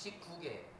119개.